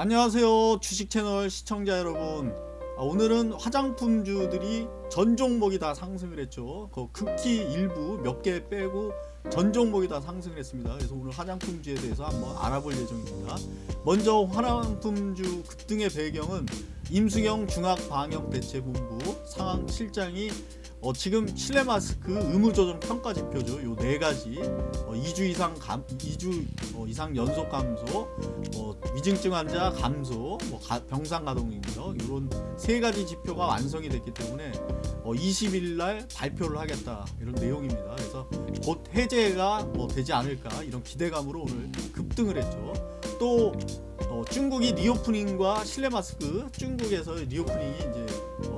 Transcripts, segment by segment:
안녕하세요 주식 채널 시청자 여러분. 아, 오늘은 화장품주들이 전 종목이 다 상승을 했죠. 그 극히 일부 몇 개 빼고 전 종목이 다 상승을 했습니다. 그래서 오늘 화장품주에 대해서 한번 알아볼 예정입니다. 먼저 화장품주 급등의 배경은 임수경 중앙방역대책본부 상황실장이 어, 지금 실내 마스크 의무 조정 평가 지표죠. 요 네 가지 어, 2주 이상 감 2주 어, 이상 연속 감소, 어, 위중증 환자 감소, 뭐 가, 병상 가동인데요. 이런 세 가지 지표가 완성이 됐기 때문에 어, 20일 날 발표를 하겠다 이런 내용입니다. 그래서 곧 해제가 뭐 되지 않을까 이런 기대감으로 오늘 급등을 했죠. 또 어, 중국이 reopening과 실내 마스크 중국에서 reopening이 이제 어,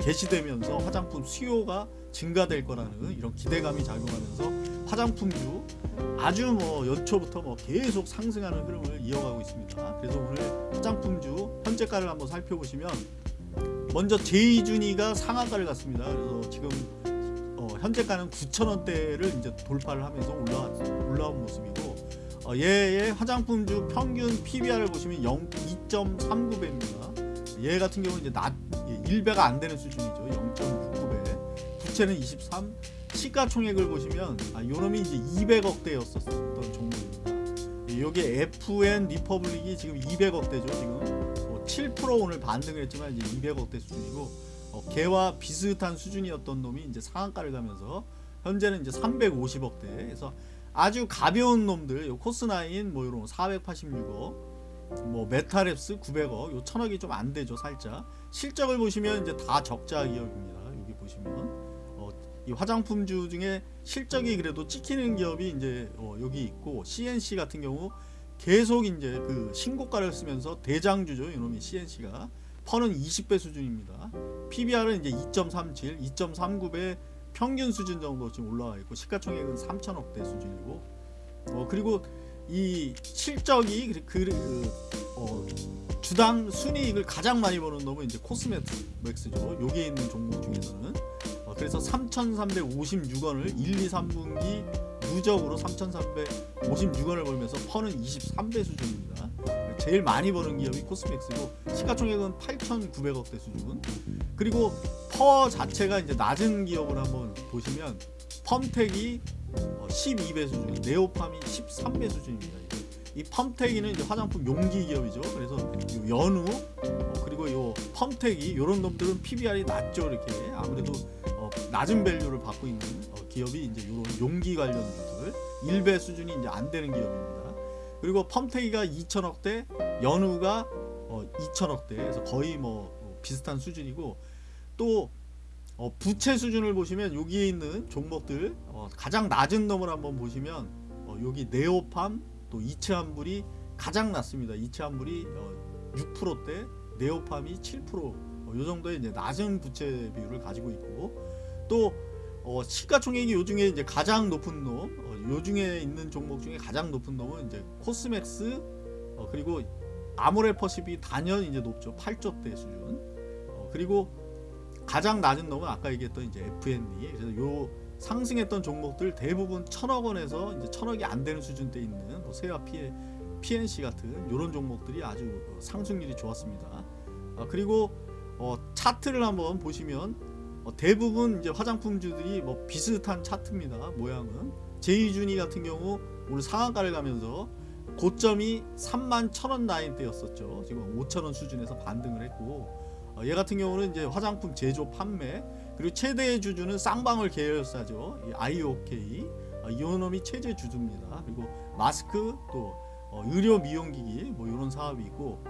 개시되면서 화장품 수요가 증가될 거라는 이런 기대감이 작용하면서 화장품주 아주 뭐 연초부터 뭐 계속 상승하는 흐름을 이어가고 있습니다. 그래서 오늘 화장품주 현재가를 한번 살펴보시면 먼저 제이준이가 상한가를 갔습니다. 그래서 지금 어, 현재가는 9,000원대를 이제 돌파를 하면서 올라 올라온 모습이고 어, 얘의 화장품주 평균 PBR을 보시면 0, 2.39배입니다. 얘 같은 경우는 이제 낮 1배가 안 되는 수준이죠. 0.69배. 부채는 23. 시가총액을 보시면 아, 요놈이 이제 200억대였었던 종목입니다. 여기 FN 리퍼블릭이 지금 200억대죠. 지금 뭐7% 오늘 반등을 했지만 이제 200억대 수준이고 어, 걔와 비슷한 수준이었던 놈이 이제 상한가를 가면서 현재는 이제 350억대. 그래서 아주 가벼운 놈들, 요 코스나인 뭐 이런 486억, 뭐 메타랩스 900억 요 천억이 좀 안 되죠 살짝. 실적을 보시면 이제 다 적자 기업입니다 여기 보시면. 어, 이 화장품주 중에 실적이 그래도 찍히는 기업이 이제 어, 여기 있고 CNC 같은 경우 계속 이제 그 신고가를 쓰면서 대장주죠 이놈이 CNC가. 퍼는 20배 수준입니다. PBR은 이제 2.37 2.39배 평균 수준 정도 지금 올라와 있고 시가총액은 3천억대 수준이고 어, 그리고 이 실적이 그, 그, 그 어, 주당 순이익을 가장 많이 버는 놈은 이제 코스메틱스죠. 여기에 있는 종목 중에서는 어, 그래서 3,356원을 1, 2, 3분기 누적으로 3,356원을 벌면서 퍼는 23배 수준입니다. 제일 많이 버는 기업이 코스맥스고 시가총액은 8,900억대 수준. 그리고 퍼 자체가 이제 낮은 기업을 한번 보시면 펌텍이 12배 어, 수준, 네오팜이 13배 수준입니다. 이 펌텍이는 이제 화장품 용기 기업이죠. 그래서 연우 어, 그리고 요 펌텍이 이런 놈들은 PBR이 낮죠. 이렇게 아무래도 어, 낮은 밸류를 받고 있는 기업이 이제 이런 용기 관련 주들 1배 수준이 이제 안 되는 기업입니다. 그리고 펌텍이가 2천억대, 연우가 2천억대, 그래서 거의 뭐 비슷한 수준이고 또 어, 부채 수준을 보시면 여기에 있는 종목들 어, 가장 낮은 놈을 한번 보시면 어, 여기 네오팜 또 이체환불이 가장 낮습니다. 이체환불이 6%대 네오팜이 7%이 어, 정도의 이제 낮은 부채 비율을 가지고 있고 또 어, 시가총액이 요 중에 이제 가장 높은 놈, 어, 요 중에 있는 종목 중에 가장 높은 놈은 이제 코스맥스, 어, 그리고 아모레퍼시비 단연 이제 높죠. 8조대 수준. 어, 그리고 가장 낮은 놈은 아까 얘기했던 이제 FND 그래서 요 상승했던 종목들 대부분 천억 원에서 이제 천억이 안 되는 수준대 있는 뭐 세와 피해 PNC 같은 이런 종목들이 아주 그 상승률이 좋았습니다. 아, 그리고 어, 차트를 한번 보시면 어, 대부분 이제 화장품주들이 뭐 비슷한 차트입니다. 모양은 제이준이 같은 경우 오늘 상한가를 가면서 고점이 3만 천원 라인대였었죠. 지금 5천원 수준에서 반등을 했고 어, 얘 같은 경우는 이제 화장품 제조 판매 그리고 최대의 주주는 쌍방울 계열사죠 이 IOK 어, 이오놈이 최대 주주입니다 그리고 마스크 또 어, 의료 미용기기 뭐 이런 사업이 있고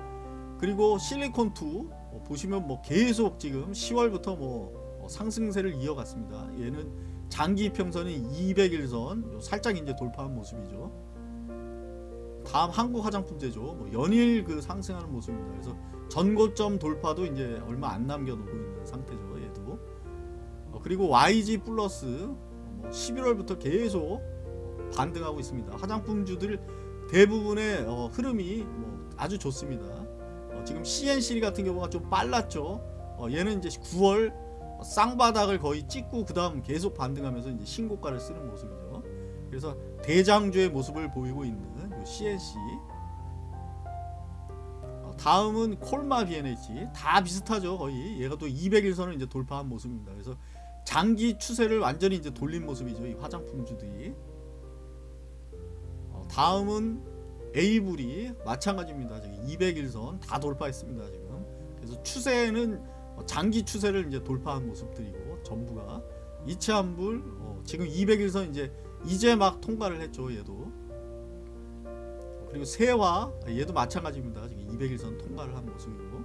그리고 실리콘2 어, 보시면 뭐 계속 지금 10월부터 뭐 어, 상승세를 이어갔습니다 얘는 장기 평선이 200일선 살짝 이제 돌파한 모습이죠 다음 한국 화장품 제조 뭐 연일 그 상승하는 모습입니다. 그래서 전고점 돌파도 이제 얼마 안 남겨놓고 있는 상태죠. 얘도 어, 그리고 YG 플러스 뭐 11월부터 계속 반등하고 있습니다. 화장품주들 대부분의 어, 흐름이 뭐 아주 좋습니다. 어, 지금 CNC 같은 경우가 좀 빨랐죠. 어, 얘는 이제 9월 쌍바닥을 거의 찍고 그 다음 계속 반등하면서 이제 신고가를 쓰는 모습이죠. 그래서 대장주의 모습을 보이고 있는 CNC 다음은 콜마 BNH 다 비슷하죠 거의 얘가 또 200일선을 이제 돌파한 모습입니다. 그래서 장기 추세를 완전히 이제 돌린 모습이죠 이 화장품주들이. 어, 다음은 에이블이 마찬가지입니다. 지금 200일선 다 돌파했습니다 지금. 그래서 추세는 어, 장기 추세를 이제 돌파한 모습들이고 전부가 이체한불 어, 지금 200일선 이제 이제 막 통과를 했죠 얘도. 어, 그리고 세화 얘도 마찬가지입니다. 지금 200일선 통과를 한 모습이고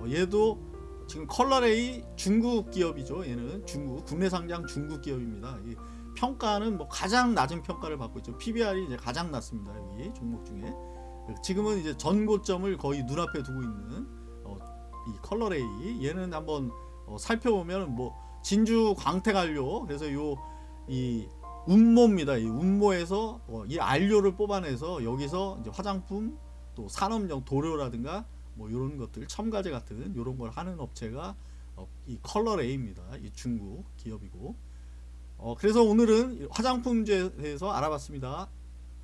어, 얘도 지금 컬러레이 중국 기업이죠. 얘는 중국 국내 상장 중국 기업입니다. 이 평가는 뭐 가장 낮은 평가를 받고 있죠. PBR이 이제 가장 낮습니다. 여기 종목 중에 지금은 이제 전고점을 거의 눈앞에 두고 있는 어, 이 컬러레이 얘는 한번 어, 살펴보면 뭐 진주 광택안료 그래서 요 이 운모입니다. 이 운모에서 어, 이 안료를 뽑아내서 여기서 이제 화장품 또 산업용 도료라든가 뭐 이런 것들 첨가제 같은 이런 걸 하는 업체가 어, 이 컬러레이입니다. 이 중국 기업이고 어, 그래서 오늘은 화장품제에 대해서 알아봤습니다.